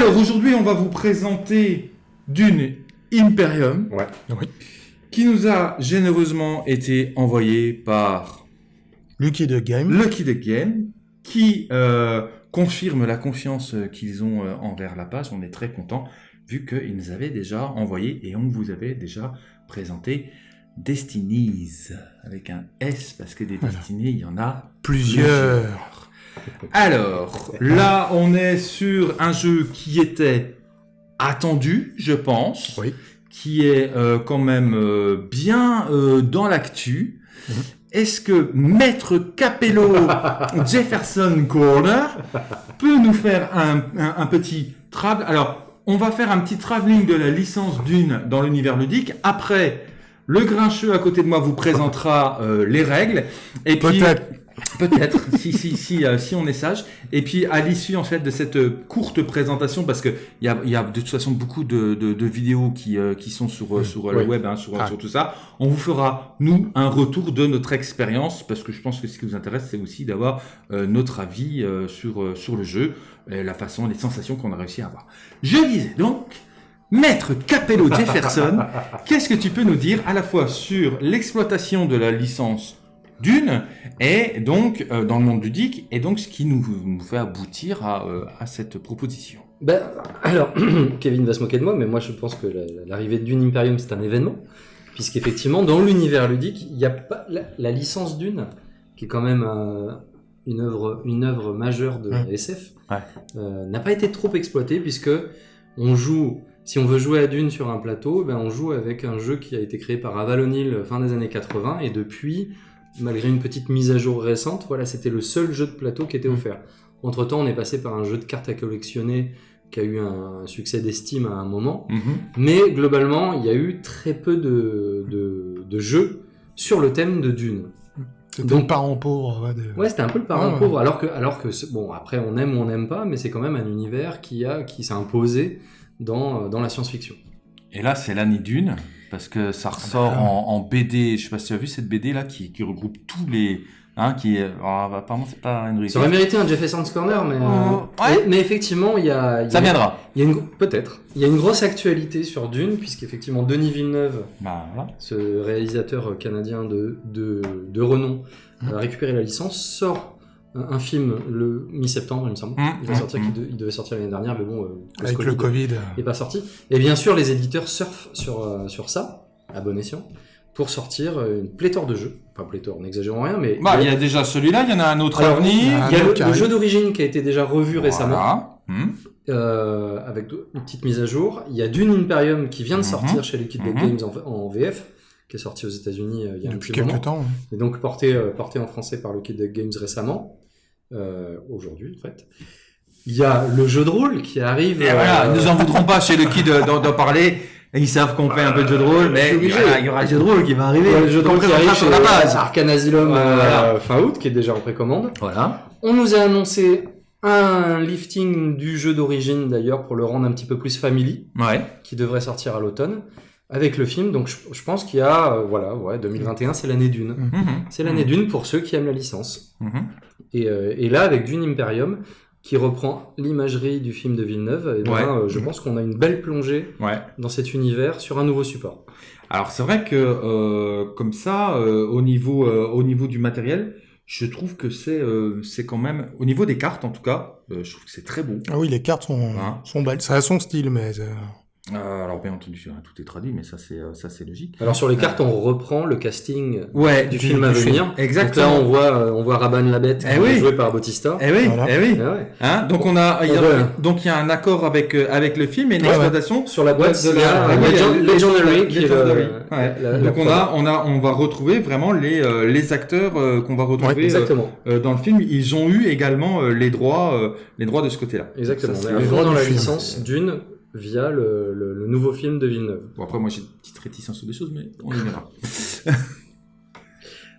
Alors aujourd'hui, on va vous présenter Dune Imperium, Ouais. Oui. qui nous a généreusement été envoyé par Lucky the Game. Lucky the Game, qui euh, confirme la confiance qu'ils ont euh, envers la page. On est très content vu qu'ils nous avaient déjà envoyé et on vous avait déjà présenté Destinies avec un S parce que des Voilà. Destinies, il y en a Plusieurs. Alors, là, on est sur un jeu qui était attendu, je pense, Oui. qui est euh, quand même euh, bien euh, dans l'actu. Mhm. Est-ce que Maître Capello Jefferson Corner peut nous faire un, un- un petit travel Alors, on va faire un petit travelling de la licence d'une dans l'univers ludique. Après, le grincheux à côté de moi vous présentera euh, les règles. Et puis, Peut-être. Peut-être, si, si, si, euh, si on est sage. Et puis, à l'issue, en fait, de cette euh, courte présentation, parce que il y a, il y a de toute façon beaucoup de, de, de vidéos qui, euh, qui sont sur, euh, sur le web, hein, sur, Ah. sur tout ça, on vous fera, nous, un retour de notre expérience, parce que je pense que ce qui vous intéresse, c'est aussi d'avoir euh, notre avis euh, sur, euh, sur le jeu, et la façon, les sensations qu'on a réussi à avoir. Je disais donc, Maître Capello Jefferson, qu'est-ce que tu peux nous dire à la fois sur l'exploitation de la licence d'une et donc euh, dans le monde ludique et donc ce qui nous, nous fait aboutir à, euh, à cette proposition. Ben, alors, Kevin va se moquer de moi, mais moi je pense que la- l'arrivée de Dune Imperium c'est un événement, puisqu'effectivement dans l'univers ludique, il n'y a pas la, la licence Dune, qui est quand même euh, une œuvre une œuvre majeure de Mm. SF, Ouais. euh, n'a pas été trop exploitée puisque on joue. Si on veut jouer à Dune sur un plateau, ben on joue avec un jeu qui a été créé par Aval O'Neill fin des années 80 et depuis, malgré une petite mise à jour récente, voilà, c'était le seul jeu de plateau qui était Mm. offert. Entre temps, on est passé par un jeu de cartes à collectionner qui a eu un succès d'estime à un moment. Mais globalement, il y a eu très peu de, de, de jeux sur le thème de Dune. C'était Donc- le parent pauvre. ouais, de- Ouais, c'était un peu le parent Ouais. pauvre. Alors que, alors que bon, après, on aime ou on n'aime pas, mais c'est quand même un univers qui, a, qui s'est imposé dans, dans la science-fiction. Et là c'est l'année d'une parce que ça ressort Ah bah. en, en BD. Je sais pas si tu as vu cette BD là qui, qui regroupe tous les hein, qui est alors, apparemment c'est pas une Ça aurait mérité un Jefferson's Corner, mais, Oh, euh, ouais. mais effectivement, il y a, Ça viendra. il y a une, peut-être, il y a une grosse actualité sur Dune, puisqu'effectivement, Denis Villeneuve, Bah, voilà. ce réalisateur canadien de, de, de renom, Mhm. a récupéré la licence, sort un, un film le mi-septembre, il me semble. Il, va sortir, qu'il de- il devait sortir l'année dernière, mais bon, euh, Avec le Covid. il est pas sorti. Et bien sûr, les éditeurs surfent sur, euh, sur ça, à bon escient, pour sortir euh, une pléthore de jeux. Enfin, pléthore, n'exagérons rien, mais Bah, il y a déjà celui-là, il y en a un autre à Alors, venir. Ah, il y a le, carré. le jeu d'origine qui a été déjà revu récemment, Voilà. Hmm. euh, avec une petite mise à jour. Il y a Dune Imperium qui vient de Mhm. sortir chez Liquid Deck Mhm. Games en, en VF, qui est sorti aux États-Unis euh, il y a un petit moment. quelques temps. hein. Et donc porté, euh, porté en français par Liquid Deck Games récemment, euh, aujourd'hui en fait. Il y a le jeu de rôle qui arrive. Et voilà, euh, nous en voudront pas chez le Kid euh, d'en parler. Ils savent qu'on fait un peu de jeu de rôle, mais il y aura le jeu de rôle qui va arriver. ouais, le jeu de rôle qui arrive sur la base. Arcane Asylum Voilà. euh, fin août, qui est déjà en précommande. Voilà. On nous a annoncé un lifting du jeu d'origine d'ailleurs pour le rendre un petit peu plus family, Ouais. qui devrait sortir à l'automne avec le film. Donc je, je pense qu'il y a, euh, voilà, ouais, 2021, c'est l'année d'une. Mhm. C'est l'année d'une pour ceux qui aiment la licence. Mhm. Et, euh, et là, avec Dune Imperium, qui reprend l'imagerie du film de Villeneuve, eh ben, Ouais. euh, je pense qu'on a une belle plongée Ouais. dans cet univers sur un nouveau support. Alors c'est vrai que euh, comme ça, euh, au niveau euh, au niveau du matériel, je trouve que c'est euh, c'est quand même au niveau des cartes en tout cas, euh, je trouve que c'est très beau. Ah oui, les cartes sont, Hein. sont belles. Ça a son style, mais. Euh, Euh, alors bien entendu, hein, tout est traduit, mais ça c'est euh, ça c'est logique. Alors sur les cartes, on reprend le casting Ouais, du film à venir. Exactement. Donc là, on voit, euh, on voit Raban Labette, Eh qui oui. est joué par Bautista. Eh oui, Voilà. eh oui. Ouais. Hein donc on a, il y a- ouais. donc il y a un accord avec euh, avec le film et une Ouais, ouais. exploitation. Sur la boîte, de Legendary, Legendary. La- la donc on a on a on va retrouver vraiment les euh, les acteurs euh, qu'on va retrouver euh, Exactement. euh, dans le film. Ils ont eu également euh, les droits euh, les droits de ce côté-là. Exactement. Les droits dans la licence d'une via le, le- le nouveau film de Villeneuve. Bon après moi j'ai une petite réticence sur des choses, mais on y verra.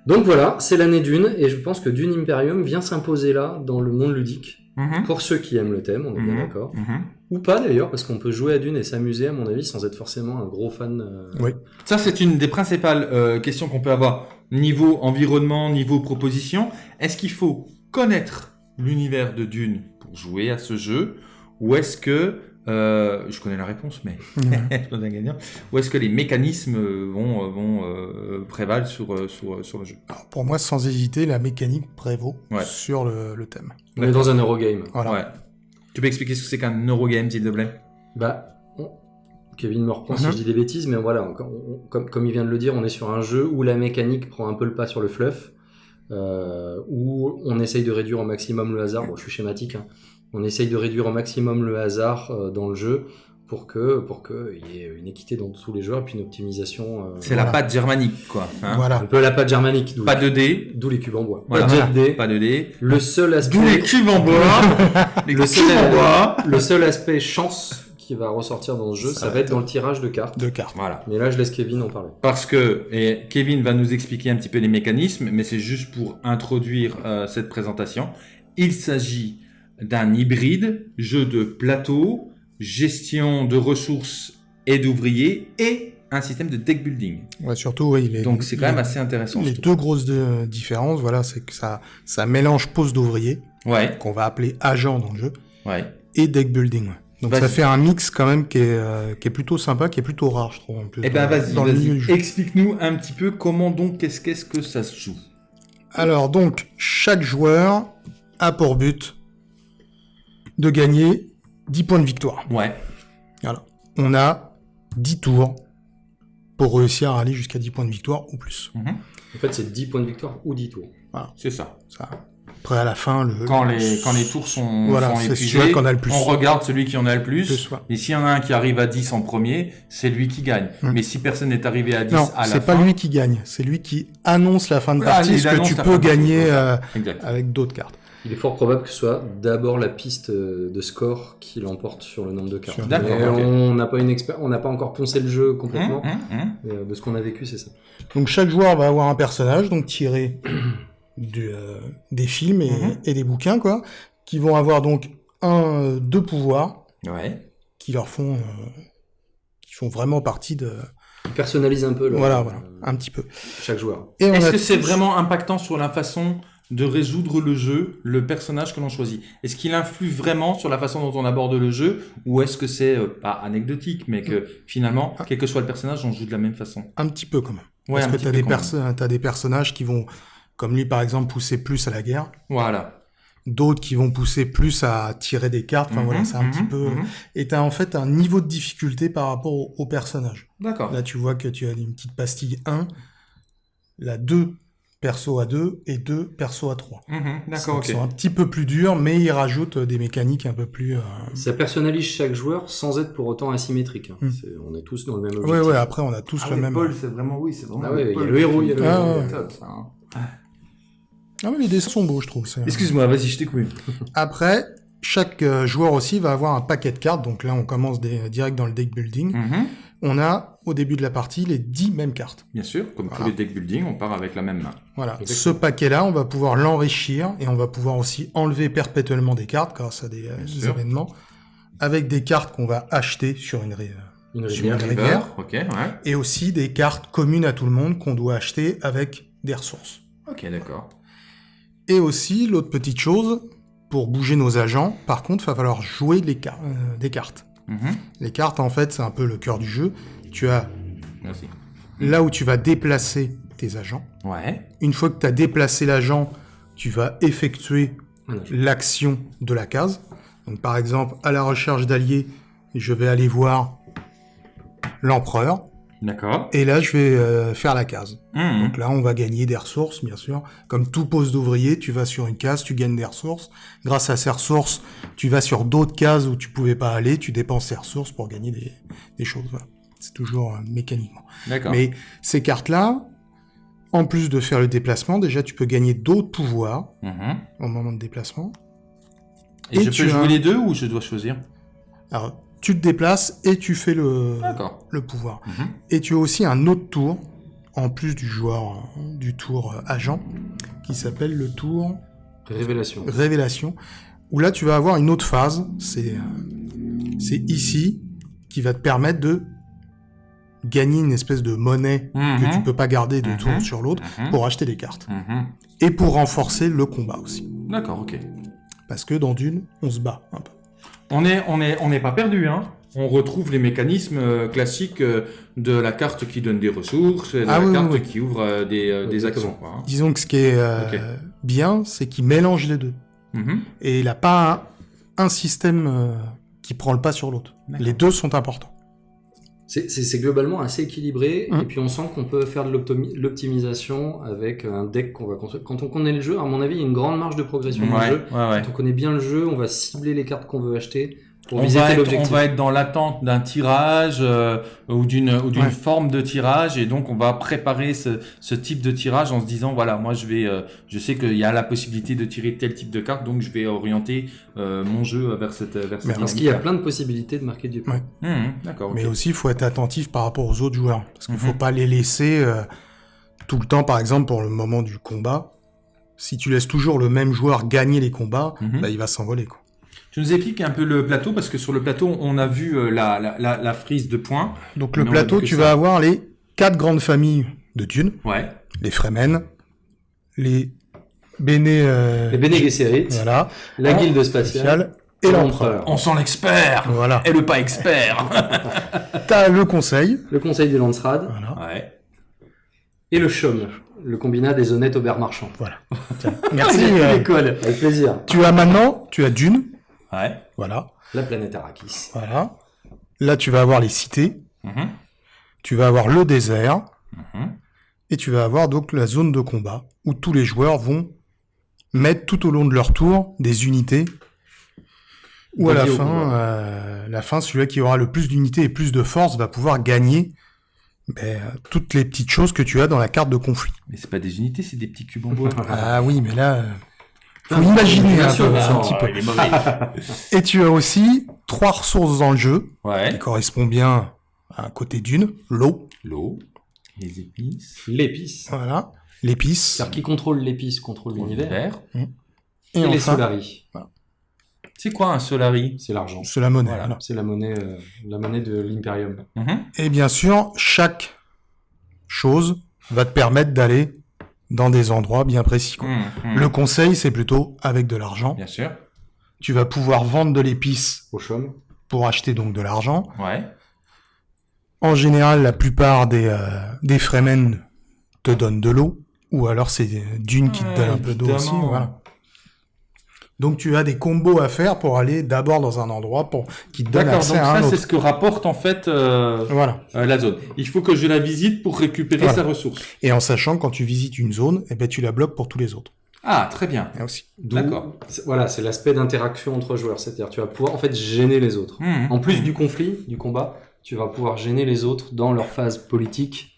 Donc voilà, c'est l'année d'une, et je pense que Dune Imperium vient s'imposer là, dans le monde ludique, Mhm. pour ceux qui aiment le thème, on est bien Mhm. d'accord. Mhm. Ou pas d'ailleurs, parce qu'on peut jouer à Dune et s'amuser, à mon avis, sans être forcément un gros fan. euh, Oui. Ça, c'est une des principales euh, questions qu'on peut avoir. Niveau environnement, niveau proposition. Est-ce qu'il faut connaître l'univers de Dune pour jouer à ce jeu Ou est-ce que euh, je connais la réponse, mais gagnant. Ou est-ce que les mécanismes vont, euh, vont euh, prévaloir sur, sur, sur le jeu? Alors, pour moi, sans hésiter, la mécanique prévaut Ouais. sur le, le thème. On est dans un Eurogame. Voilà. Ouais. Tu peux expliquer ce que c'est qu'un Eurogame, s'il te plaît? Bah, on- Kevin me reprend si Mhm. je dis des bêtises, mais voilà, on- on- comme, comme il vient de le dire, on est sur un jeu où la mécanique prend un peu le pas sur le fluff, euh, où on essaye de réduire au maximum le hasard. Bon, je suis schématique. hein. On essaye de réduire au maximum le hasard euh, dans le jeu pour que pour que il y ait une équité dans tous les joueurs et puis une optimisation. euh, C'est Voilà. la pâte germanique, quoi. hein. Voilà. un peu la pâte germanique, Pas de dés, d'où les cubes en bois. Voilà. Pas de de dés. pas de dés. Le seul aspect, D'où les cubes en bois Les Le cubes seul- en bois le seul aspect chance qui va ressortir dans ce jeu, ça, Ça va être dans le tirage de cartes. Deux cartes. Voilà. Mais là, je laisse Kevin en parler. Parce que, et Kevin va nous expliquer un petit peu les mécanismes, mais c'est juste pour introduire euh, cette présentation. Il s'agit d'un hybride, jeu de plateau, gestion de ressources et d'ouvriers, et un système de deck building. Ouais, surtout, oui. Les, Donc c'est quand même assez intéressant. Les deux grosses de- différences, voilà, c'est que ça, ça mélange pose d'ouvrier, Ouais, qu'on va appeler agent dans le jeu, ouais. et deck building. ouais. Donc ça fait un mix quand même qui est, euh, qui est plutôt sympa, qui est plutôt rare, je trouve. En plus, Eh ben vas-y, jeu. Explique-nous un petit peu comment donc, qu'est-ce qu'est-ce que ça se joue. Alors donc, chaque joueur a pour but de gagner 10 points de victoire. Ouais, Voilà. On a 10 tours pour réussir à aller jusqu'à 10 points de victoire ou plus. En fait, c'est 10 points de victoire ou 10 tours. c'est ça. Ça. Après, à la fin, le... Quand les, quand les tours sont, Voilà, sont c'est épuisés, qu'on a le plus. on regarde celui qui en a le plus. Plus, ouais. Et s'il y en a un qui arrive à 10 en premier, c'est lui qui gagne. Hmm. Mais si personne n'est arrivé à 10 Non, à la c'est fin... pas lui qui gagne, c'est lui qui annonce la fin de Ah, partie, il ce que tu peux gagner c'est euh, avec d'autres cartes. Il est fort probable que ce soit d'abord la piste euh, de score qui l'emporte sur le nombre de cartes. Mais. On n'a pas une expert, on n'a pas encore poncé le jeu complètement. Hum, hum. Mais, euh, de ce qu'on a vécu, c'est ça. Donc chaque joueur va avoir un personnage, donc tiré du, euh, des films et, Mhm. et des bouquins, quoi, qui vont avoir donc un, euh, deux pouvoirs Ouais. qui leur font, euh, qui font vraiment partie de, Il personnalise un peu le, voilà, voilà, un petit peu. chaque joueur. Est-ce a que c'est vraiment impactant sur la façon de résoudre le jeu, le personnage que l'on choisit Est-ce qu'il influe vraiment sur la façon dont on aborde le jeu Ou est-ce que c'est, euh, pas anecdotique, mais que finalement, quel que soit le personnage, on joue de la même façon? Un petit peu quand même. Ouais, un Parce que t'as peu des, perso- des personnages qui vont, comme lui par exemple, pousser plus à la guerre, Voilà. d'autres qui vont pousser plus à tirer des cartes. Enfin Mhm, voilà, c'est un mhm, petit peu. mhm. Et t'as en fait un niveau de difficulté par rapport au, au personnage. D'accord. Là, tu vois que tu as une petite pastille 1, la 2 perso à 2 et 2 perso à 3. Mhm, D'accord, ok. sont un petit peu plus durs, mais ils rajoutent des mécaniques un peu plus. euh, Ça personnalise chaque joueur sans être pour autant asymétrique. hein. Hmm. On est tous dans le même objectif. ouais, après, on a tous le même. c'est vraiment, oui, c'est vraiment Ah ouais, il y a le héros, il y a le Ah, héros. ouais. top, ça, hein. Ah, mais les dessins sont beaux, je trouve. Excuse-moi, vas-y, je t'écoute. Après, chaque euh, joueur aussi va avoir un paquet de cartes. Donc là, on commence des- direct dans le deck building. Mhm. On a, au début de la partie, les 10 mêmes cartes. Bien sûr, comme tous Voilà. les deck building, on part avec la même main. Voilà. Exactement. Ce paquet-là, on va pouvoir l'enrichir et on va pouvoir aussi enlever perpétuellement des cartes grâce à des, euh, des événements avec des cartes qu'on va acheter sur une ré- Une Sur rivière. une River, rivière. ok, ouais. et aussi des cartes communes à tout le monde qu'on doit acheter avec des ressources. Ok, d'accord. Et aussi, l'autre petite chose, pour bouger nos agents, par contre, il va falloir jouer les car- euh, des cartes. Mhm. Les cartes, en fait, c'est un peu le cœur du jeu. Tu as Merci. là où tu vas déplacer tes agents. Ouais. Une fois que tu as déplacé l'agent, tu vas effectuer l'action de la case. Donc, par exemple, à la recherche d'alliés, je vais aller voir l'empereur. D'accord. Et là, je vais euh, faire la case. Mhm. Donc là, on va gagner des ressources, bien sûr. Comme tout poste d'ouvrier, tu vas sur une case, tu gagnes des ressources. Grâce à ces ressources, tu vas sur d'autres cases où tu pouvais pas aller, tu dépenses ces ressources pour gagner des, des choses. Voilà. C'est toujours euh, mécaniquement. D'accord. Mais ces cartes-là, en plus de faire le déplacement, déjà, tu peux gagner d'autres pouvoirs Mhm. au moment de déplacement. Et, Et je tu peux as- jouer les deux ou je dois choisir? Alors, tu te déplaces et tu fais le, pouvoir. Mhm. Et tu as aussi un autre tour, en plus du joueur, du tour euh, agent, qui s'appelle le tour Révélation. révélation, où là tu vas avoir une autre phase, c'est euh, c'est ici, qui va te permettre de gagner une espèce de monnaie que Mhm. tu peux pas garder de Mhm. tour sur l'autre Mhm. pour acheter des cartes. Mhm. Et pour renforcer le combat aussi. D'accord, ok. Parce que dans Dune, on se bat un peu. On est, on est, on n'est pas perdu, hein. On retrouve les mécanismes euh, classiques euh, de la carte qui donne des ressources, et de Ah la oui, carte oui, qui ouvre euh, des, des actions. Quoi, hein. Disons que ce qui est euh, bien, c'est qu'il mélange les deux. Mhm. Et il n'a pas un, un système euh, qui prend le pas sur l'autre. Les deux sont importants. C'est- globalement assez équilibré, Mm. et puis on sent qu'on peut faire de l'optimi- l'optimisation avec un deck qu'on va construire. Quand on connaît le jeu, à mon avis, il y a une grande marge de progression dans le jeu. ouais, ouais. Quand on connaît bien le jeu, on va cibler les cartes qu'on veut acheter On va, être, on objectif. va être dans l'attente d'un tirage euh, ou d'une ou d'une Ouais. forme de tirage et donc on va préparer ce, ce type de tirage en se disant voilà moi je vais euh, je sais qu'il y a la possibilité de tirer tel type de carte donc je vais orienter euh, mon jeu vers cette vers cette Parce qu'il y a plein de possibilités de marquer du point. Ouais. Mhm, D'accord. Mais aussi, il faut être attentif par rapport aux autres joueurs. Parce qu'il ne Mhm. faut pas les laisser euh, tout le temps, par exemple, pour le moment du combat. Si tu laisses toujours le même joueur gagner les combats, bah, il va s'envoler. quoi. Tu nous expliques un peu le plateau parce que sur le plateau on a vu euh, la, la, la, la frise de points. Donc le plateau, tu ça- vas avoir les quatre grandes familles de thunes. Ouais. Les Fremen, les Béné... euh, Les Bene Gesserit, Voilà. la guilde spatiale, et l'empereur. On sent l'expert Voilà. et le pas expert. T'as le conseil. le conseil des Landsrad, Voilà. ouais. et le Chaume, le combinat des honnêtes aubert marchands. Tiens, Merci. Euh, avec plaisir. tu as maintenant, tu as Dune. Ouais. Voilà. La planète Arrakis. Voilà. Là, tu vas avoir les cités. Mhm, Tu vas avoir le désert. mhm. Et tu vas avoir donc la zone de combat où tous les joueurs vont mettre tout au long de leur tour des unités. Ou à la Dédiées au fin, euh, la fin, celui qui aura le plus d'unités et plus de force va pouvoir gagner ben, euh, toutes les petites choses que tu as dans la carte de conflit. Mais c'est pas des unités, c'est des petits cubes en bois. Ah oui, mais là, euh, faut Ah, imaginer un, sûr, peu, un petit peu. il est mauvais. Et tu as aussi trois ressources dans le jeu ouais. qui correspondent bien à un côté d'une, l'eau, L'eau, les épices, L'épice. voilà, l'épice, C'est-à-dire qui contrôle l'épice contrôle l'univers. l'univers. et, Et, les Solari. C'est quoi un Solari? C'est l'argent. c'est la monnaie. Voilà. voilà. C'est la monnaie, euh, la monnaie de l'Imperium. Mhm. Et bien sûr, chaque chose va te permettre d'aller dans des endroits bien précis. quoi. Mhm, mhm. Le conseil, c'est plutôt avec de l'argent. Bien sûr. Tu vas pouvoir vendre de l'épice Au Chaume. pour acheter donc de l'argent. Ouais. En général, la plupart des, euh, des Fremen te donnent de l'eau, ou alors c'est Dune qui te donne un peu d'eau aussi. Voilà. Donc tu as des combos à faire pour aller d'abord dans un endroit pour qui te donne D'accord, accès donc à un ça c'est ce que rapporte en fait euh, Voilà. euh, la zone. Il faut que je la visite pour récupérer Voilà. sa ressource. Et en sachant que quand tu visites une zone, eh ben tu la bloques pour tous les autres. Ah, très bien. Et aussi. D'où- D'accord. Voilà, c'est l'aspect d'interaction entre joueurs. C'est-à-dire, tu vas pouvoir en fait gêner les autres. Mhm. En plus du conflit, du combat, tu vas pouvoir gêner les autres dans leur phase politique,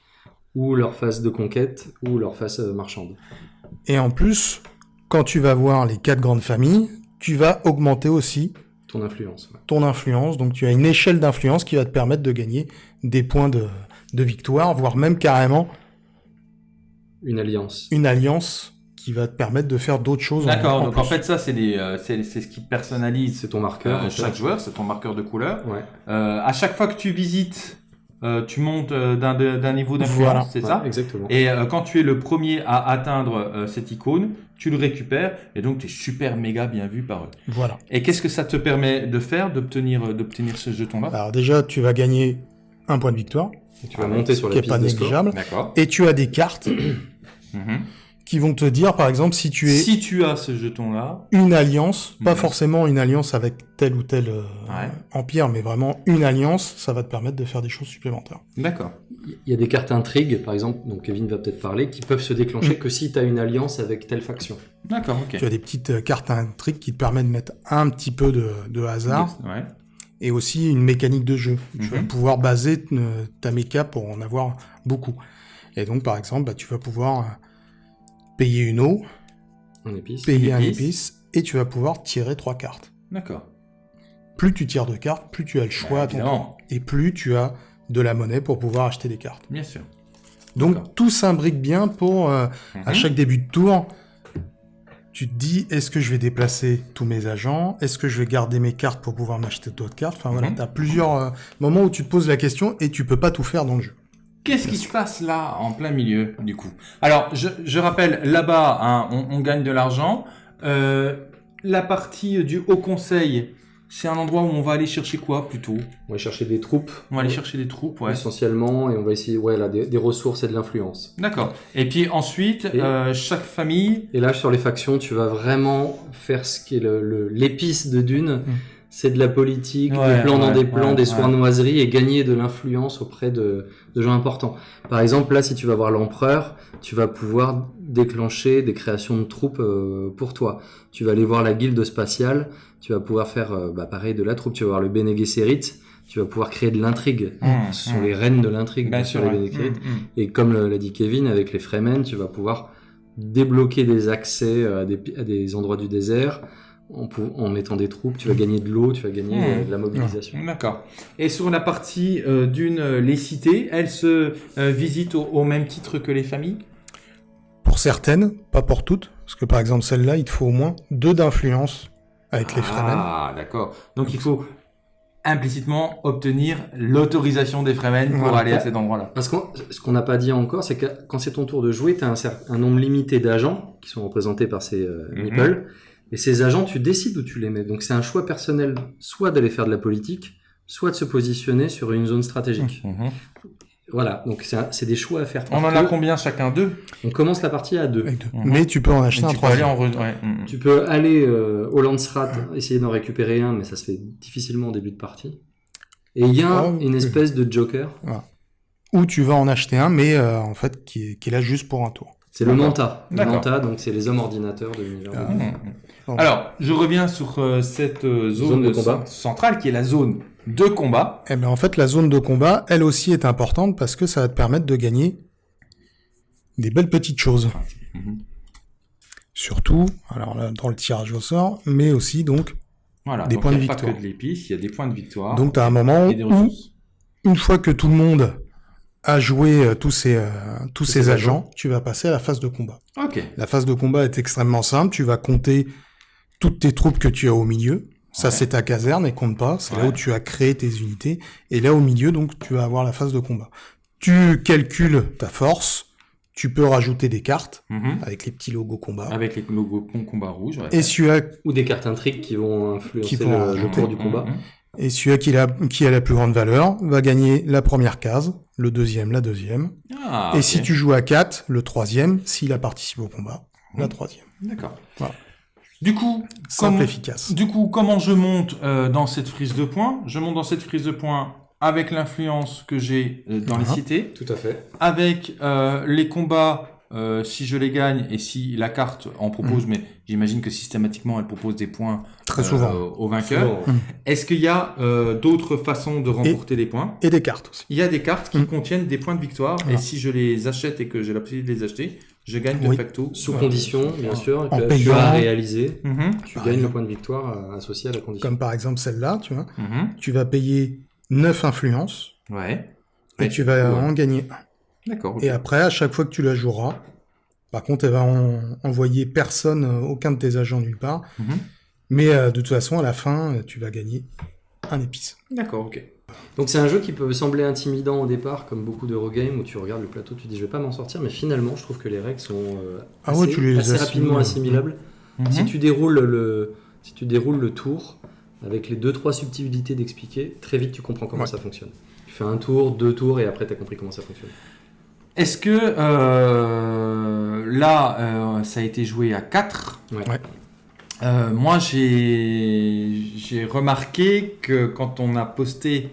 ou leur phase de conquête, ou leur phase euh, marchande. Et en plus, quand tu vas voir les quatre grandes familles, tu vas augmenter aussi Ton influence. ouais. ton influence. Donc tu as une échelle d'influence qui va te permettre de gagner des points de, de victoire, voire même carrément Une alliance. une alliance qui va te permettre de faire d'autres choses. en- D'accord, en donc en fait ça c'est des, euh, c'est c'est ce qui personnalise C'est ton marqueur. euh, chaque joueur, c'est ton marqueur de couleur. Ouais. Euh, à chaque fois que tu visites, euh, tu montes euh, d'un niveau d'influence, Voilà. c'est Ouais, ça Exactement. Et euh, quand tu es le premier à atteindre euh, cette icône, tu le récupères et donc tu es super méga bien vu par eux. Voilà. Et qu'est-ce que ça te permet de faire, d'obtenir euh, d'obtenir ce jeton-là? Alors déjà, tu vas gagner un point de victoire, Et tu vas Ah, monter sur qui la est piste pas de score. négligeable. D'accord. Et tu as des cartes Mhm. Qui vont te dire, par exemple, si tu es Si tu as ce jeton-là, une alliance, pas forcément une alliance avec tel ou tel euh, Ouais. empire, mais vraiment une alliance, ça va te permettre de faire des choses supplémentaires. d'accord. Il y a des cartes intrigues, par exemple, dont Kevin va peut-être parler, qui peuvent se déclencher Mm. que si tu as une alliance avec telle faction. D'accord, ok. Tu as des petites euh, cartes intrigues qui te permettent de mettre un petit peu de, de hasard Ouais. et aussi une mécanique de jeu. Tu vas Mhm. pouvoir baser euh, ta méca pour en avoir beaucoup. Et donc, par exemple, bah, tu vas pouvoir euh, payer une eau, épice. payer un épice. et tu vas pouvoir tirer trois cartes. D'accord. Plus tu tires de cartes, plus tu as le choix Bah, à ton tour. Et plus tu as de la monnaie pour pouvoir acheter des cartes. Bien sûr. Donc tout s'imbrique bien pour, euh, à Mhm. chaque début de tour, tu te dis, est-ce que je vais déplacer tous mes agents? Est-ce que je vais garder mes cartes pour pouvoir m'acheter d'autres cartes? Enfin voilà, Mhm. tu as plusieurs euh, moments où tu te poses la question et tu peux pas tout faire dans le jeu. Qu'est-ce qui se passe là, en plein milieu, du coup? Alors, je, je rappelle, là-bas, hein, on, on gagne de l'argent. Euh, la partie du Haut Conseil, c'est un endroit où on va aller chercher quoi plutôt? On va chercher des troupes. On va aller chercher des troupes, ouais. Essentiellement, et on va essayer ouais, là, des, des ressources et de l'influence. D'accord. Et puis ensuite, Et- euh, chaque famille. Et là, sur les factions, tu vas vraiment faire ce qui est le- le- l'épice de Dune. C'est de la politique, Ouais, des plans dans des plans, ouais, des sournoiseries et gagner de l'influence auprès de, de gens importants. Par exemple, là, si tu vas voir l'empereur, tu vas pouvoir déclencher des créations de troupes euh, pour toi. Tu vas aller voir la guilde spatiale, tu vas pouvoir faire euh, bah, pareil de la troupe. Tu vas voir le Bene Gesserit, tu vas pouvoir créer de l'intrigue. Mmh, Ce sont mmh. les reines de l'intrigue, sûr, sûr, les. Bene Gesserit. Mm, mm. Et comme l'a dit Kevin, avec les Fremen, tu vas pouvoir débloquer des accès euh, à des, à des endroits du désert en, mettant des troupes. Tu vas gagner de l'eau, tu vas gagner Mmh. euh, de la mobilisation. D'accord. Et sur la partie euh, d'une, euh, les cités, elles se euh, visitent au, au même titre que les familles? Pour certaines, pas pour toutes, parce que par exemple celle-là, il te faut au moins deux d'influence avec les Fremen. Ah, d'accord. Donc il faut implicitement obtenir l'autorisation des Fremen pour Voilà. aller à cet endroit-là. Parce que ce qu'on n'a pas dit encore, c'est que quand c'est ton tour de jouer, tu as un, nombre limité d'agents qui sont représentés par ces euh, Mhm. meeples. Et ces agents, tu décides où tu les mets. Donc c'est un choix personnel, soit d'aller faire de la politique, soit de se positionner sur une zone stratégique. Mhm. Voilà, donc c'est des choix à faire. On en a combien chacun Deux? On commence la partie à deux. Mhm. Mais tu peux en acheter Et un tu peux aller troisième. en re- ouais. Tu peux aller euh, au Landsrat, essayer d'en récupérer un, mais ça se fait difficilement au début de partie. Et il y a Oh, une espèce de joker, Ou tu vas en acheter un, mais euh, en fait qui est, qui est là juste pour un tour. C'est le. Manta. Le. Manta, donc c'est les hommes ordinateurs de l'univers. Ah. Bon. Alors, je reviens sur euh, cette euh, zone, Zone de combat. cent- centrale qui est la zone de combat. Eh ben en fait, la zone de combat, elle aussi est importante parce que ça va te permettre de gagner des belles petites choses. Mhm. Surtout, alors là, dans le tirage au sort, mais aussi donc, Voilà. Des Donc, points il de n'y a pas victoire. que de l'épice, il y a des points de victoire donc t'as un moment et des où, ressources. une fois que tout le monde a joué euh, tous ces, euh, tous ces agents, tu vas passer à la phase de combat. Ok. La phase de combat est extrêmement simple. Tu vas compter toutes tes troupes que tu as au milieu. Ça, Ouais. c'est ta caserne et compte pas. C'est là où tu as créé tes unités. Et là, au milieu, donc, tu vas avoir la phase de combat. Tu calcules ta force. Tu peux rajouter des cartes Mhm. avec les petits logos combat. Avec les logos combat rouge. ouais. Et celui-là, Ou des cartes intrigues qui vont influencer Qui vont le, cours du combat. Mhm. et celui qui, a, qui a la plus grande valeur va gagner la première case, le deuxième, la deuxième. Ah, et si tu joues à 4, le troisième, s'il a participé au combat, la Mhm. troisième. D'accord. Voilà. Du coup, Simple, comment- efficace. Du coup, comment je monte euh, dans cette frise de points Je monte dans cette frise de points avec l'influence que j'ai euh, dans les Ah. cités, Tout à fait. avec euh, les combats, euh, si je les gagne et si la carte en propose, mais j'imagine que systématiquement elle propose des points Mm. Très euh, souvent. au vainqueur. Souvent. Est-ce qu'il y a euh, d'autres façons de remporter des points? Et des cartes aussi. Il y a des cartes qui Mm. contiennent des points de victoire et si je les achète et que j'ai la possibilité de les acheter, je gagne de Oui. facto. Sous euh, condition, bien sûr, En que tu as réalisé. Mhm, Tu Par gagnes le point de victoire euh, associé à la condition. Comme par exemple celle-là, tu vois. mhm. Tu vas payer 9 influences Ouais. et Ouais. tu vas Ouais. en gagner un. D'accord. Et après, à chaque fois que tu la joueras, par contre, elle va en- envoyer personne, euh, aucun de tes agents nulle part. Mhm. Mais euh, de toute façon, à la fin, euh, tu vas gagner un épice. D'accord, ok. Donc c'est un jeu qui peut sembler intimidant au départ, comme beaucoup d'Eurogames, où tu regardes le plateau, tu dis je vais pas m'en sortir, mais finalement je trouve que les règles sont euh, Ah assez, ouais, tu les assez rapidement assimilables. Mhm. Si tu déroules le, si tu déroules le tour avec les deux trois subtilités d'expliquer, très vite tu comprends comment Ouais. ça fonctionne. Tu fais un tour, deux tours et après tu as compris comment ça fonctionne. Est-ce que euh, là, euh, ça a été joué à 4 Ouais. Ouais. Euh, moi, j'ai j'ai remarqué que quand on a posté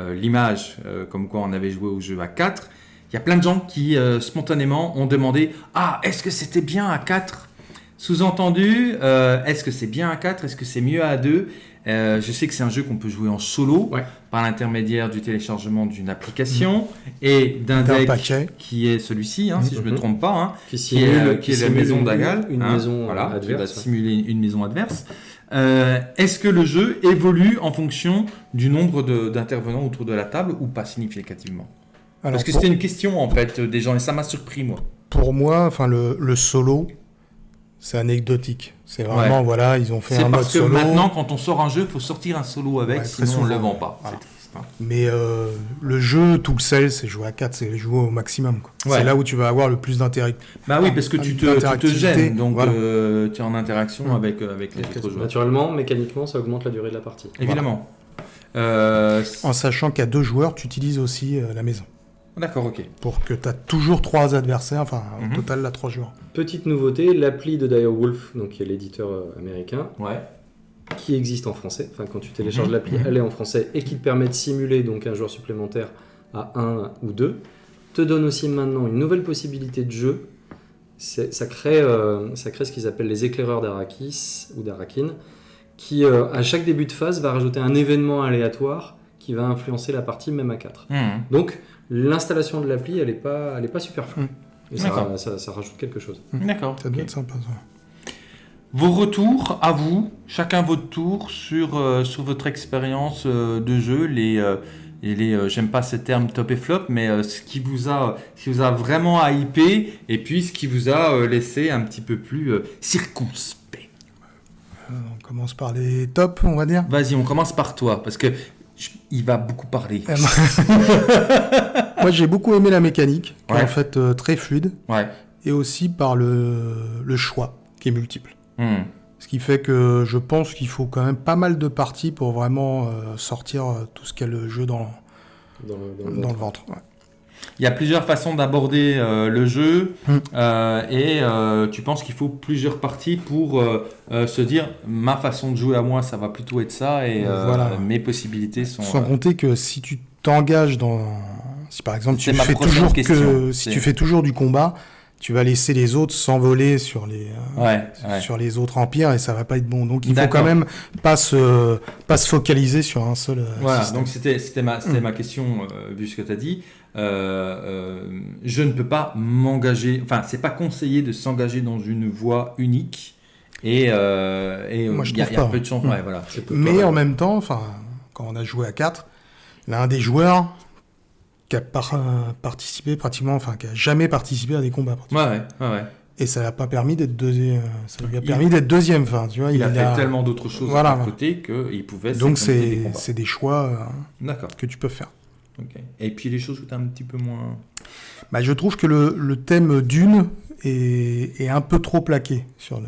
euh, l'image, euh, comme quoi on avait joué au jeu à 4, il y a plein de gens qui euh, spontanément ont demandé Ah, est-ce que c'était bien à 4 Sous-entendu, euh, est-ce que c'est bien à 4 Est-ce que c'est mieux à 2 Euh, Je sais que c'est un jeu qu'on peut jouer en solo Ouais. par l'intermédiaire du téléchargement d'une application et d'un deck paquet. qui est celui-ci, hein, si je ne me Mhm. trompe pas. hein Qui qui est, euh, qui est la maison une- d'Agal, une hein, maison voilà, euh, qui va adverse. ouais. simuler une maison adverse. Euh, Est-ce que le jeu évolue en fonction du nombre de- d'intervenants autour de la table ou pas significativement? Alors, Parce que pour, c'était une question en fait des gens et ça m'a surpris moi. pour moi, enfin, le, le solo, c'est anecdotique. C'est vraiment, voilà, ils ont fait un mode parce que solo. maintenant quand on sort un jeu, il faut sortir un solo avec, Ouais, sinon on ne le vend pas. Voilà. Triste, Mais euh, le jeu, tout le sel, c'est jouer à 4, c'est jouer au maximum. quoi. Ouais. C'est là où tu vas avoir le plus d'intérêt. Bah oui, parce que tu te, tu te gênes, donc voilà. euh, tu es en interaction avec, euh, avec les autres joueurs. Naturellement, mécaniquement, ça augmente la durée de la partie. Évidemment. Euh, En sachant qu'à deux joueurs, tu utilises aussi euh, la maison. D'accord, ok. Pour que tu as toujours trois adversaires, enfin Mhm. au total, là, trois joueurs. Petite nouveauté, l'appli de Direwolf, donc qui est l'éditeur euh, américain, Ouais. qui existe en français. Enfin, quand tu télécharges Mhm. l'appli, elle est en français et qui te permet de simuler donc un joueur supplémentaire à 1 ou 2. Te donne aussi maintenant une nouvelle possibilité de jeu. Ça crée, euh, ça crée ce qu'ils appellent les éclaireurs d'Arakis ou d'Arakin, qui euh, à chaque début de phase va rajouter un événement aléatoire qui va influencer la partie même à 4. Mhm. Donc l'installation de l'appli, elle n'est pas, elle est pas superflue. Et ça, D'accord. ça- ça rajoute quelque chose. D'accord. Ça doit être sympa. ça. Vos retours à vous, chacun votre tour, sur, euh, sur votre expérience euh, de jeu, les, euh, et les euh, j'aime pas ce terme top et flop, mais euh, ce qui vous a, ce qui vous a vraiment hypé, et puis ce qui vous a euh, laissé un petit peu plus euh, circonspect. Euh, on commence par les tops, on va dire. Vas-y, on commence par toi, parce que je- il va beaucoup parler. Euh, Moi, j'ai beaucoup aimé la mécanique, qui est en fait euh, très fluide, Ouais. et aussi par le, le choix, qui est multiple. Hmm. Ce qui fait que je pense qu'il faut quand même pas mal de parties pour vraiment euh, sortir euh, tout ce a le jeu dans, Dans le, dans le dans ventre. le ventre. ouais. Il y a plusieurs façons d'aborder euh, le jeu Hmm. euh, et euh, tu penses qu'il faut plusieurs parties pour se dire ma façon de jouer à moi ça va plutôt être ça et Voilà. mes possibilités sont Sans compter que si tu t'engages dans... Si par exemple tu fais, toujours question. que, si tu fais toujours du combat, tu vas laisser les autres s'envoler sur les, ouais, ouais. sur les autres empires et ça va pas être bon. Donc il faut quand même pas se, pas se focaliser sur un seul Voilà, système. donc c'était c'était ma, c'était Hmm. ma question, euh, vu ce que tu as dit. Euh, euh, je ne peux pas m'engager, enfin, c'est pas conseillé de s'engager dans une voie unique. Et euh, et, Moi, je il y a, il y peu de chance. Ouais, voilà. C'est peu Mais en même temps, enfin, quand on a joué à 4, l'un des joueurs qui a par- participé pratiquement, enfin, qui a jamais participé à des combats. Ouais, ouais. Et ça l'a pas permis d'être deuxième. Ça lui a Il- permis d'être deuxième. Enfin, tu vois, Il, a fait a- tellement d'autres choses Voilà, à côté qu'il pouvait Donc c'est des choix que tu peux faire. Et puis les choses où tu un petit peu moins. Bah, je trouve que le, le thème d'une est, est un peu trop plaqué sur, le,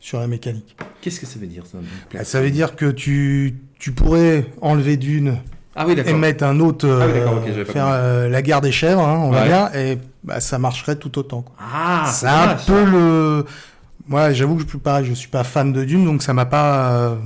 sur la mécanique. Qu'est-ce que ça veut dire ça Bah, ça veut dire que tu, tu pourrais enlever d'une Ah oui, et mettre un autre, Ah oui, euh, faire euh, la guerre des chèvres, hein, on va dire, et bah, ça marcherait tout autant. quoi. Ah, c'est un peu ça. le. Moi, j'avoue que je suis pareil, je suis pas fan de Dune, donc ça m'a pas. euh,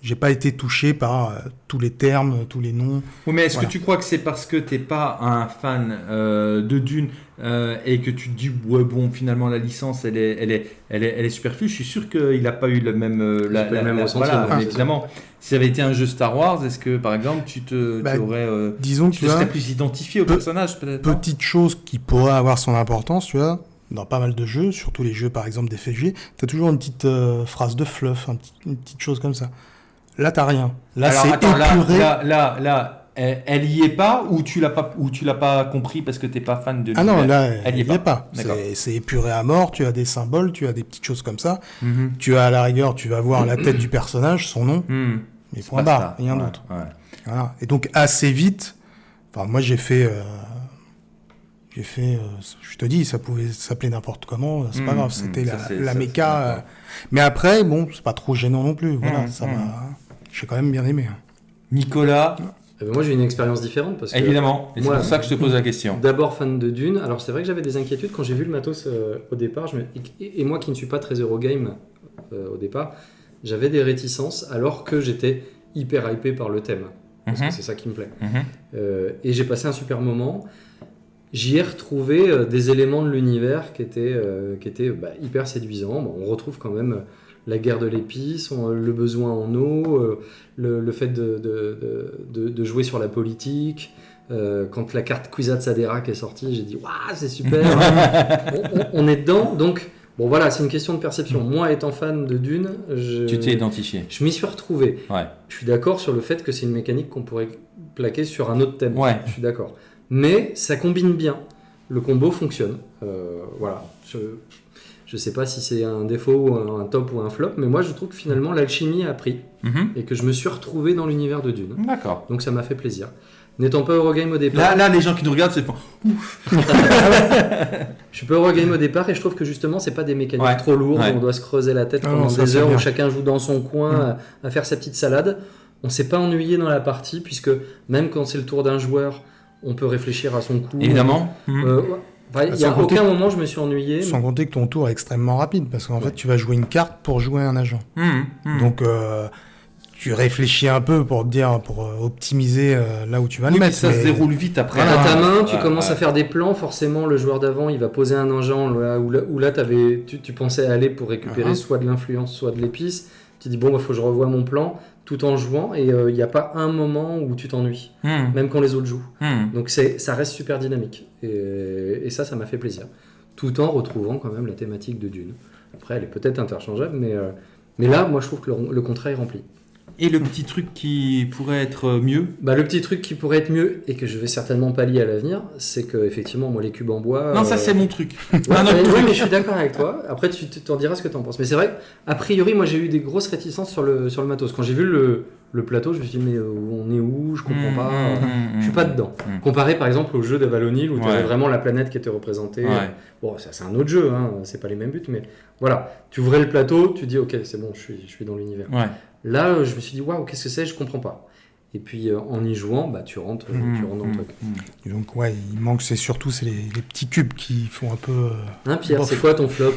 J'ai pas été touché par euh, tous les termes, tous les noms. Oui, mais est-ce Voilà. que tu crois que c'est parce que t'es pas un fan euh, de Dune euh, et que tu te dis ouais bon finalement la licence elle est elle est elle est, elle est superflue? Je suis sûr qu'il n'a pas eu le même euh, la, le même la- ressenti, voilà, évidemment. Si ça avait été un jeu Star Wars, est-ce que par exemple tu te Bah, tu aurais euh, Disons que tu tu serais plus identifié au Pe- personnage peut-être petite chose qui pourrait avoir son importance, tu vois, dans pas mal de jeux, surtout les jeux par exemple des FFG, t'as toujours une petite euh, phrase de fluff, un petit- une petite chose comme ça. Là, t'as rien. Là, c'est épuré. là là là elle, y est pas ou tu l'as pas ou tu l'as pas compris parce que t'es pas fan de Ah non, là, Elle y est est pas. C'est- épuré à mort, tu as des symboles, tu as des petites choses comme ça. Mhm. Tu as à la rigueur, tu vas voir la tête du personnage, son nom, mais C'est point barre, rien Ouais, d'autre. ouais. Voilà. Et donc assez vite, enfin moi j'ai fait, euh, j'ai fait, euh, je te dis, ça pouvait s'appeler n'importe comment, c'est pas Mhm, grave, c'était mhm, la, la méca. euh, mais après, bon, c'est pas trop gênant non plus. Voilà, ça m'a, j'ai quand même bien aimé. hein. Nicolas, Eh ben, moi, j'ai une expérience différente parce que évidemment, c'est pour ça que je te pose la question. D'abord fan de Dune. Alors c'est vrai que j'avais des inquiétudes quand j'ai vu le matos euh, au départ. Je me- et, et moi qui ne suis pas très Eurogame euh, au départ, j'avais des réticences alors que j'étais hyper hypé par le thème. Parce Mhm. que c'est ça qui me plaît. Mhm. Euh, et j'ai passé un super moment. J'y ai retrouvé euh, des éléments de l'univers qui étaient, euh, qui étaient bah, hyper séduisants. Bon, on retrouve quand même euh, la guerre de l'épice, on- le besoin en eau, euh, le, le fait de, de- de- de jouer sur la politique. Euh, quand la carte Kwisatz Haderach est sortie, j'ai dit Waouh, c'est super on, on- on est dedans. Donc, bon voilà, c'est une question de perception. Moi, étant fan de Dune, je, Tu t'es identifié. je m'y suis retrouvé. Ouais. Je suis d'accord sur le fait que c'est une mécanique qu'on pourrait plaquer sur un autre thème. Ouais. Je suis d'accord. Mais ça combine bien. Le combo fonctionne. Euh, voilà. Je, Je sais pas si c'est un défaut, ou un, top ou un flop, mais moi je trouve que finalement l'alchimie a pris Mhm. et que je me suis retrouvé dans l'univers de Dune. D'accord. Donc ça m'a fait plaisir. N'étant pas Eurogame au départ, Là, là, les gens qui nous regardent, c'est je suis pas Eurogame au départ et je trouve que justement c'est pas des mécaniques Ouais. trop lourdes Ouais. on doit se creuser la tête pendant des heures bien. où chacun joue dans son coin Mm. à, à faire sa petite salade. On s'est pas ennuyé dans la partie puisque même quand c'est le tour d'un joueur, on peut réfléchir à son coup. évidemment. Euh, ouais. Enfin, il y a aucun moment je me suis ennuyé. Sans compter que ton tour est extrêmement rapide, parce qu'en Ouais. fait, tu vas jouer une carte pour jouer un agent. Mhm. Mhm. Donc, euh, tu réfléchis un peu pour te dire, pour euh, optimiser euh, là où tu vas Oui, le mais mettre. ça se déroule vite après. Voilà, ta main, tu commences à faire des plans, forcément le joueur d'avant il va poser un agent là où là, où là t'avais- tu, tu pensais aller pour récupérer Uh-huh. soit de l'influence, soit de l'épice. Tu dis bon, il faut que je revoie mon plan tout en jouant et il n'y a pas un moment où tu t'ennuies, Mhm. même quand les autres jouent. Mhm. Donc c'est, ça reste super dynamique et, et ça, ça m'a fait plaisir. Tout en retrouvant quand même la thématique de Dune. Après, elle est peut-être interchangeable, mais, euh, mais là, moi je trouve que le, le contrat est rempli. Et le petit truc qui pourrait être mieux Bah, le petit truc qui pourrait être mieux et que je vais certainement pallier à l'avenir, c'est que effectivement, moi les cubes en bois. Non, ça euh, c'est mon truc. Ouais, Un autre mais- truc. oui, mais je suis d'accord avec toi. Après, tu tu t'en diras ce que tu en penses. Mais c'est vrai, a priori, moi j'ai eu des grosses réticences sur le, sur le matos. Quand j'ai vu le, le plateau, je me suis dit, mais euh, on est où? Je comprends Mhm. pas. Mhm. Je suis pas dedans. Mhm. Comparé par exemple au jeu d'Avalonil où tu Ouais. avais vraiment la planète qui était représentée. Ouais. Bon, ça c'est un autre jeu, hein, c'est pas les mêmes buts, mais voilà. Tu ouvrais le plateau, tu dis, ok, c'est bon, je suis, je suis dans l'univers. Ouais. Là, je me suis dit, waouh, qu'est-ce que c'est Je comprends pas. Et puis euh, en y jouant, bah, tu, rentres, euh, tu rentres dans le Mhm. truc. Et donc, ouais, il manque, c'est surtout c'est les, les petits cubes qui font un peu. euh, Hein, Pierre, c'est quoi ton flop?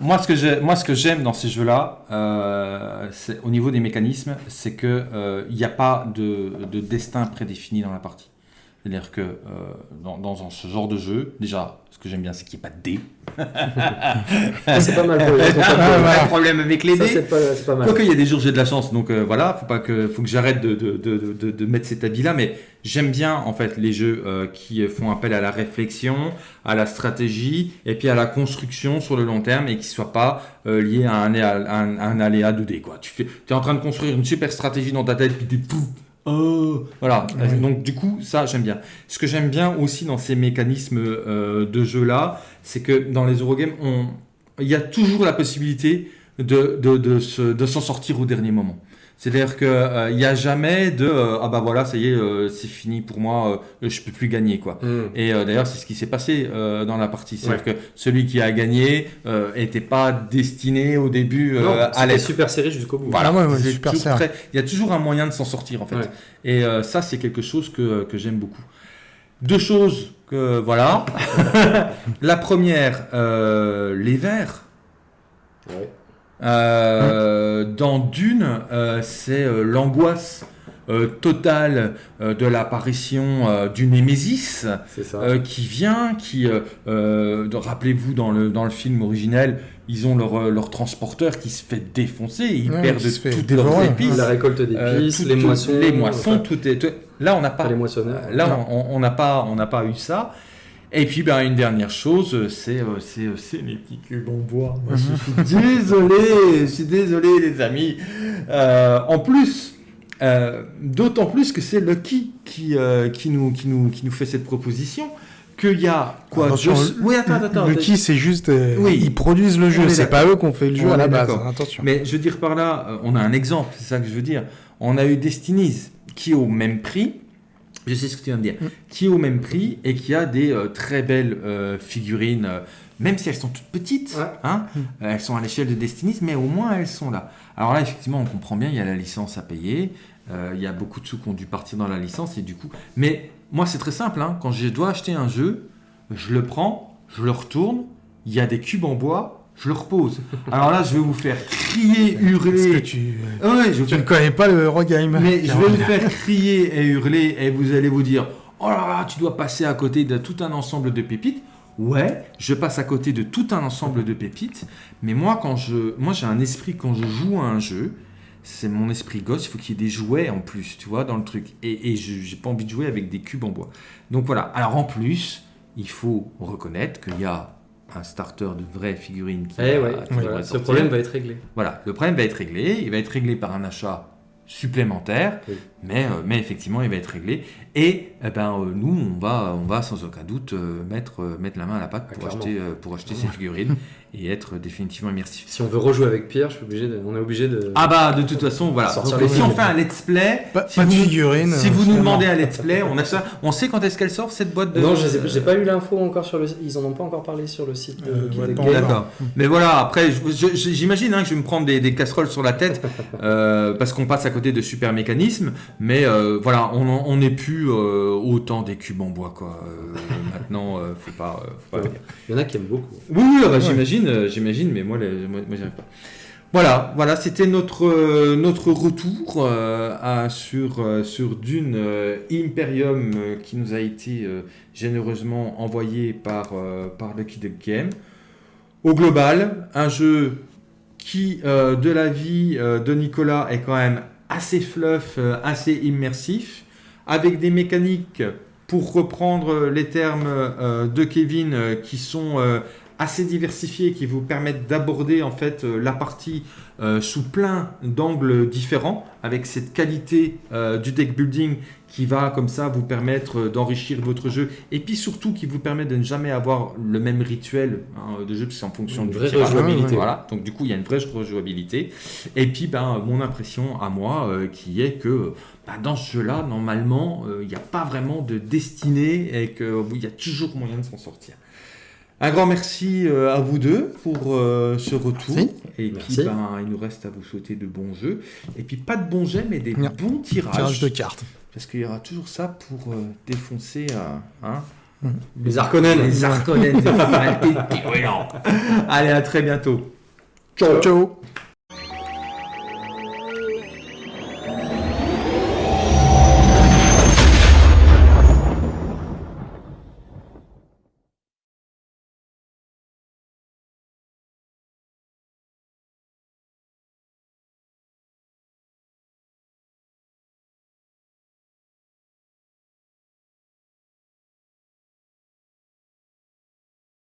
Moi, ce que j'ai- moi, ce que j'aime dans ces jeux-là, euh, c'est- au niveau des mécanismes, c'est que euh, il n'y a pas de, de destin prédéfini dans la partie. C'est-à-dire que euh, dans, dans ce genre de jeu, déjà, ce que j'aime bien, c'est qu'il n'y ait pas de dés. C'est pas mal pour les autres. Pas de problème avec les dés. c'est pas, c'est pas mal. Quoique, il y a des jours, j'ai de la chance, donc euh, voilà, faut pas que, faut que j'arrête de, de, de, de, de mettre cet habit-là, mais j'aime bien en fait les jeux euh, qui font appel à la réflexion, à la stratégie, et puis à la construction sur le long terme, et qui soient pas euh, liés à un, à un, à un aléa 2D. Quoi. Tu fais, es en train de construire une super stratégie dans ta tête, puis tu pouf, oh, voilà. Ouais. Donc du coup, ça j'aime bien. Ce que j'aime bien aussi dans ces mécanismes euh, de jeu là, c'est que dans les Eurogames, on, il y a toujours la possibilité de, de, de, se- de s'en sortir au dernier moment. C'est-à-dire qu'il n'y a jamais de euh, ah bah voilà ça y est euh, c'est fini pour moi euh, je peux plus gagner quoi. Hmm. Et euh, d'ailleurs c'est ce qui s'est passé euh, dans la partie, c'est-à-dire que celui qui a gagné n'était pas destiné au début euh, Non, à l'être. super série jusqu'au bout. Voilà, ouais, ouais, super Il y a toujours un moyen de s'en sortir en fait. Ouais. Et euh, ça, c'est quelque chose que, que j'aime beaucoup. Deux choses que voilà. La première, euh, les. Ouais. Euh, Dans Dune, euh, c'est euh, l'angoisse euh, totale euh, de l'apparition euh, du Némésis euh, qui vient, qui, euh, euh, rappelez-vous dans le, dans le film originel, ils ont leur, leur transporteur qui se fait défoncer, ils Ouais, perdent toutes leurs épices. la récolte d'épices, Euh, les moissons. les moissons, enfin, tout est. tout- Là, on n'a pas. pas les moissonneurs. Là, on on n'a pas, on n'a pas eu ça. Et puis, ben, une dernière chose, euh, c'est, euh, c'est, euh, c'est les petits cubes en bois. Moi, je suis désolé, je suis désolé, les amis. Euh, en plus, euh, d'autant plus que c'est Lucky qui, euh, qui nous, qui nous, qui nous fait cette proposition. Qu'il y a quoi Attention, deux- Oui, attends, attends, le qui, c'est juste. euh, Oui. Ils produisent le jeu, est c'est pas eux qu'on fait le jeu On à la base. Attention. Mais je veux dire par là, euh, on a un exemple, c'est ça que je veux dire. On a eu Destinies qui est au même prix, je sais ce que tu viens de dire, Mm. qui est au même prix et qui a des euh, très belles euh, figurines, euh, même si elles sont toutes petites, Ouais. hein, Mm. elles sont à l'échelle de Destinies, mais au moins elles sont là. Alors là, effectivement, on comprend bien, il y a la licence à payer, il y a beaucoup de sous qui ont dû partir dans la licence et du coup. Mais moi, c'est très simple, hein, quand je dois acheter un jeu, je le prends, je le retourne, il y a des cubes en bois, je le repose. Alors là, je vais vous faire crier, Parce que hurler. tu, Ah ouais, je tu ne connais pas le Eurogame. mais je vais vous faire crier et hurler et vous allez vous dire Oh là là, tu dois passer à côté de tout un ensemble de pépites. Ouais, je passe à côté de tout un ensemble de pépites. Mais moi, quand je, moi, j'ai un esprit quand je joue à un jeu. C'est mon esprit gosse. Il faut qu'il y ait des jouets en plus, tu vois, dans le truc. Et, et je j'ai pas envie de jouer avec des cubes en bois. Donc voilà. Alors en plus, il faut reconnaître qu'il y a un starter de vraies figurines qui, Eh va- ouais, qui voilà, ce problème va être réglé. Voilà, le problème va être réglé. Il va être réglé par un achat supplémentaire, Oui. mais, euh, mais effectivement, il va être réglé. Et eh ben, euh, nous, on va, on va sans aucun doute euh, mettre, euh, mettre la main à la pâte Ah, pour acheter, euh, pour acheter ces figurines. et être définitivement immersif. Si on veut rejouer avec Pierre, je suis obligé de, on est obligé de. Ah bah de toute façon voilà. Donc, si on fait un let's play, Pas, si pas de vous, figurines. si vous nous demandez un let's play, on a ça. On sait quand est-ce qu'elle sort cette boîte de. Non, j'ai pas eu l'info encore sur le. Ils en ont pas encore parlé sur le site de Euh. D'accord. Mais voilà, après, j'imagine hein, que je vais me prendre des, des casseroles sur la tête euh, parce qu'on passe à côté de super mécanismes. Mais euh, voilà, on n'est plus euh, autant des cubes en bois, quoi. Euh, maintenant, euh, faut pas. euh, faut pas Ouais. Il y en a qui aiment beaucoup. Oui, oui, ah bah, j'imagine, euh, j'imagine, mais moi, les- moi, moi, j'y arrive pas. Voilà, voilà, c'était notre euh, notre retour euh, à- sur euh, sur Dune euh, Imperium euh, qui nous a été euh, généreusement envoyé par euh, par Lucky Duck Game. Au global, un jeu qui, euh, de la vie euh, de Nicolas, est quand même assez fluff, euh, assez immersif, avec des mécaniques, pour reprendre les termes euh, de Kevin, euh, qui sont euh, assez diversifiées, qui vous permettent d'aborder en fait euh, la partie euh, sous plein d'angles différents, avec cette qualité euh, du deck building qui va comme ça vous permettre d'enrichir votre jeu, et puis surtout qui vous permet de ne jamais avoir le même rituel hein, de jeu, parce que c'est en fonction Une du vraie tirage. rejouabilité. Voilà, donc du coup il y a une vraie rejouabilité. Et puis ben, mon impression à moi euh, qui est que bah, dans ce jeu-là, normalement, euh, il n'y a pas vraiment de destinée et qu'il y a toujours moyen de s'en sortir. Un grand merci euh, à vous deux pour euh, ce retour. Merci. Et Merci. puis, ben, il nous reste à vous souhaiter de bons jeux. Et puis, pas de bons jets, mais des Non. bons tirages. Tirage de cartes. Parce qu'il y aura toujours ça pour euh, défoncer hein, Les Arconen. les Arconen. Allez, à très bientôt. Ciao.